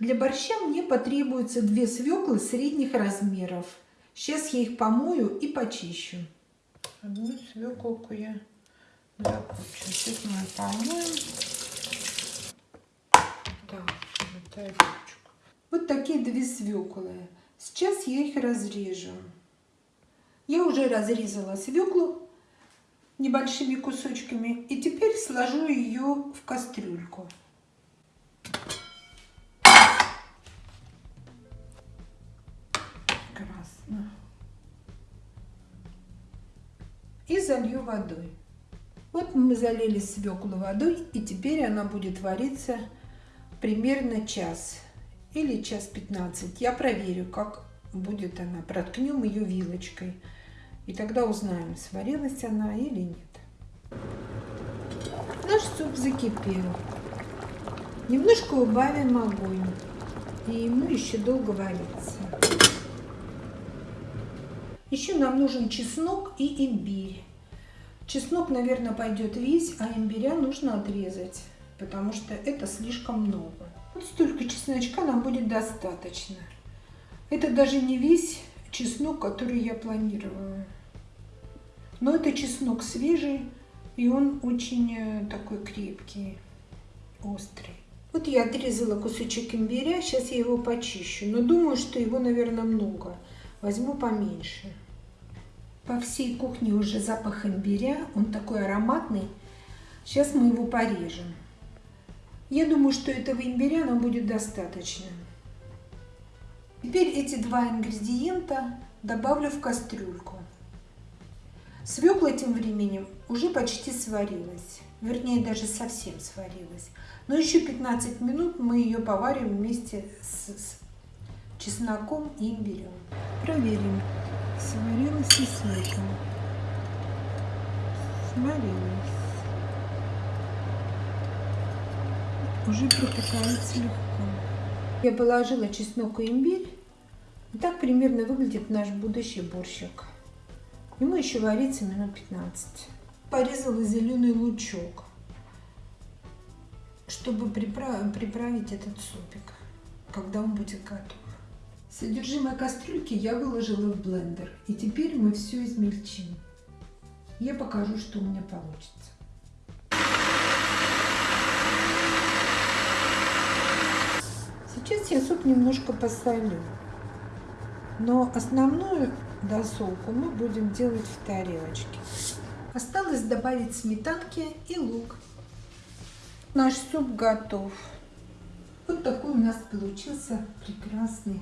для борща мне потребуется две свеклы средних размеров. Сейчас я их помою и почищу. Одну свеклку я закончу. Сейчас мы помоем. Так, вот. Вот такие две свеклы. Сейчас я их разрежу. Я уже разрезала свеклу небольшими кусочками и теперь сложу ее в кастрюльку. Красно. И залью водой. Вот мы залили свеклу водой и теперь она будет вариться примерно час или час 15. Я проверю, как будет она. Проткнем ее вилочкой. И тогда узнаем, сварилась она или нет. Наш суп закипел. Немножко убавим огонь. И ему еще долго вариться. Еще нам нужен чеснок и имбирь. Чеснок, наверное, пойдет весь, а имбиря нужно отрезать, потому что это слишком много. Вот столько чесночка нам будет достаточно. Это даже не весь чеснок, который я планировала. Но это чеснок свежий, и он очень э, такой крепкий, острый. Вот я отрезала кусочек имбиря, сейчас я его почищу. Но думаю, что его, наверное, много. Возьму поменьше. По всей кухне уже запах имбиря, он такой ароматный. Сейчас мы его порежем. Я думаю, что этого имбиря нам будет достаточно. Теперь эти два ингредиента добавлю в кастрюльку. Свекла тем временем уже почти сварилась. Вернее, даже совсем сварилась. Но еще 15 минут мы ее поварим вместе с, с чесноком и имбирем. Проверим, сварилась ли свекла. Сварилась. Уже пропитается легко. Я положила чеснок и имбирь. И так примерно выглядит наш будущий борщик. Ему еще варится минут 15. Порезала зеленый лучок, чтобы приправить этот супик, когда он будет готов. Содержимое кастрюльки я выложила в блендер. И теперь мы все измельчим. Я покажу, что у меня получится. Сейчас я суп немножко посолю. Но основную досолку мы будем делать в тарелочке. Осталось добавить сметанки и лук. Наш суп готов. Вот такой у нас получился прекрасный